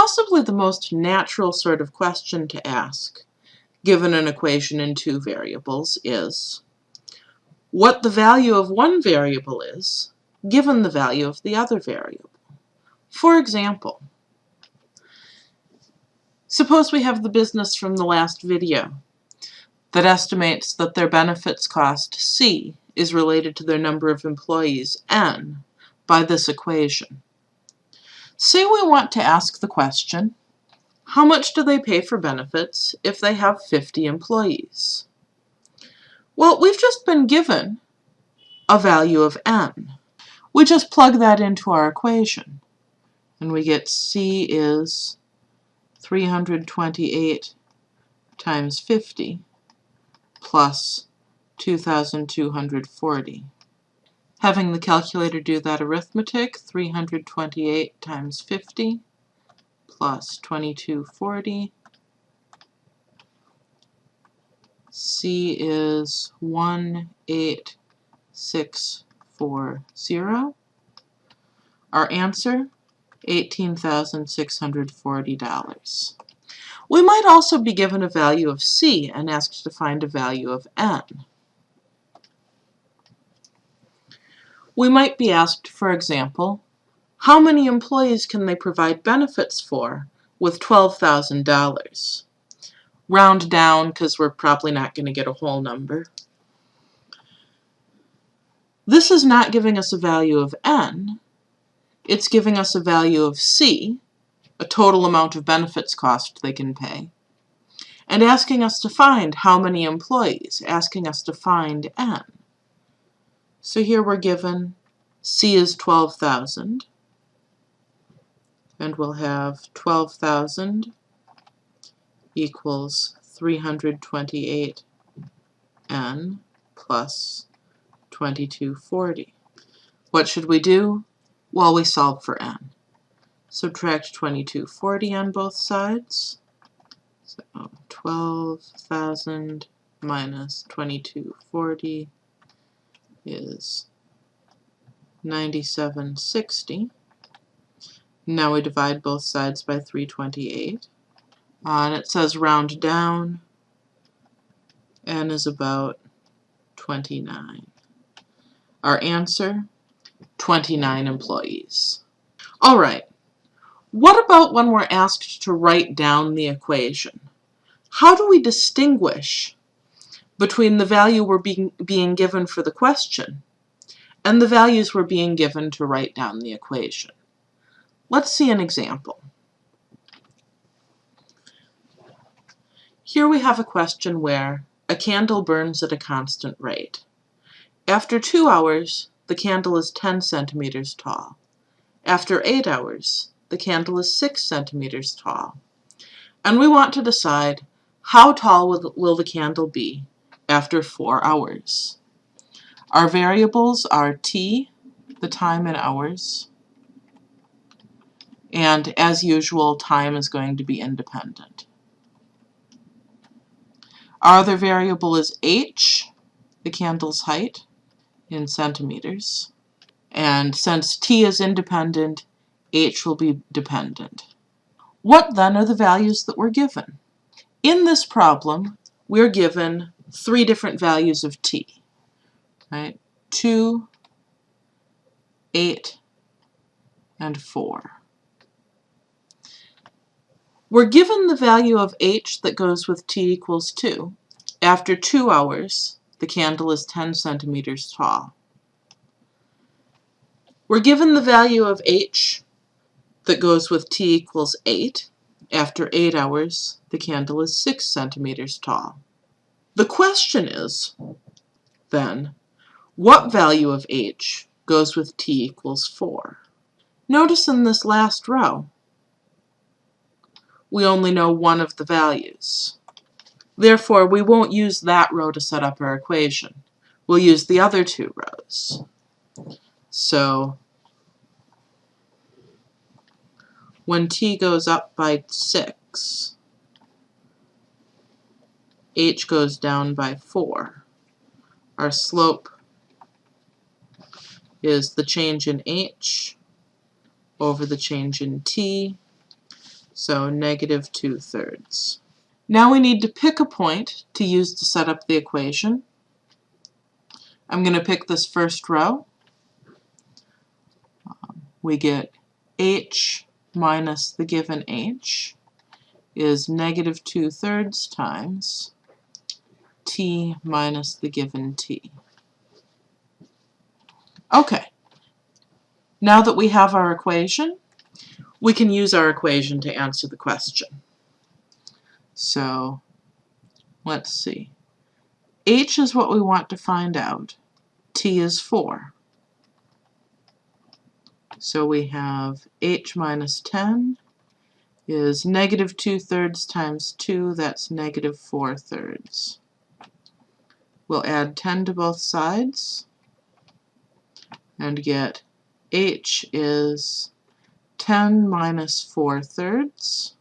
Possibly the most natural sort of question to ask, given an equation in two variables, is what the value of one variable is, given the value of the other variable. For example, suppose we have the business from the last video that estimates that their benefits cost, C, is related to their number of employees, N, by this equation. Say we want to ask the question, how much do they pay for benefits if they have 50 employees? Well, we've just been given a value of n. We just plug that into our equation, and we get C is 328 times 50 plus 2,240. Having the calculator do that arithmetic, 328 times 50 plus 2240. C is 18640. Our answer, $18,640. We might also be given a value of C and asked to find a value of N. We might be asked, for example, how many employees can they provide benefits for with $12,000? Round down because we're probably not going to get a whole number. This is not giving us a value of n. It's giving us a value of c, a total amount of benefits cost they can pay, and asking us to find how many employees, asking us to find n. So here we're given C is 12,000. And we'll have 12,000 equals 328 n plus 2240. What should we do? Well, we solve for n. Subtract 2240 on both sides. So 12,000 minus 2240 is 9760. Now we divide both sides by 328. Uh, and it says round down, n is about 29. Our answer, 29 employees. All right, what about when we're asked to write down the equation? How do we distinguish between the value we're being, being given for the question and the values we're being given to write down the equation? Let's see an example. Here we have a question where a candle burns at a constant rate. After two hours, the candle is 10 centimeters tall. After eight hours, the candle is 6 centimeters tall. And we want to decide how tall will the candle be after four hours. Our variables are t, the time in hours, and as usual, time is going to be independent. Our other variable is h, the candle's height, in centimeters. And since t is independent, h will be dependent. What then are the values that we're given? In this problem, we're given three different values of t, right? 2, 8, and 4. We're given the value of h that goes with t equals 2. After 2 hours, the candle is 10 centimeters tall. We're given the value of h that goes with t equals 8. After 8 hours, the candle is 6 centimeters tall. The question is, then, what value of h goes with t equals 4? Notice in this last row, we only know one of the values. Therefore, we won't use that row to set up our equation. We'll use the other two rows. So when t goes up by 6, h goes down by 4. Our slope is the change in h over the change in t So negative 2 thirds. Now we need to pick a point to use to set up the equation. I'm going to pick this first row. Um, we get h minus the given h is negative 2 thirds times t minus the given t. Okay, now that we have our equation, we can use our equation to answer the question. So let's see. h is what we want to find out. t is 4. So we have h minus 10 is negative 2 thirds times 2, that's negative 4 thirds. We'll add 10 to both sides and get h is 10 minus 4 thirds,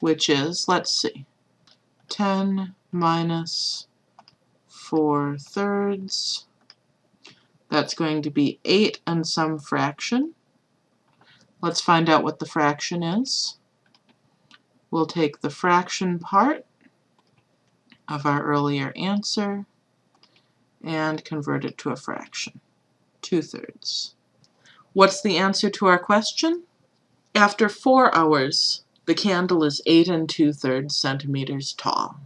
which is, let's see, 10 minus 4 thirds. That's going to be 8 and some fraction. Let's find out what the fraction is. We'll take the fraction part of our earlier answer and convert it to a fraction, 2 thirds. What's the answer to our question? After four hours, the candle is 8 and 2 thirds centimeters tall.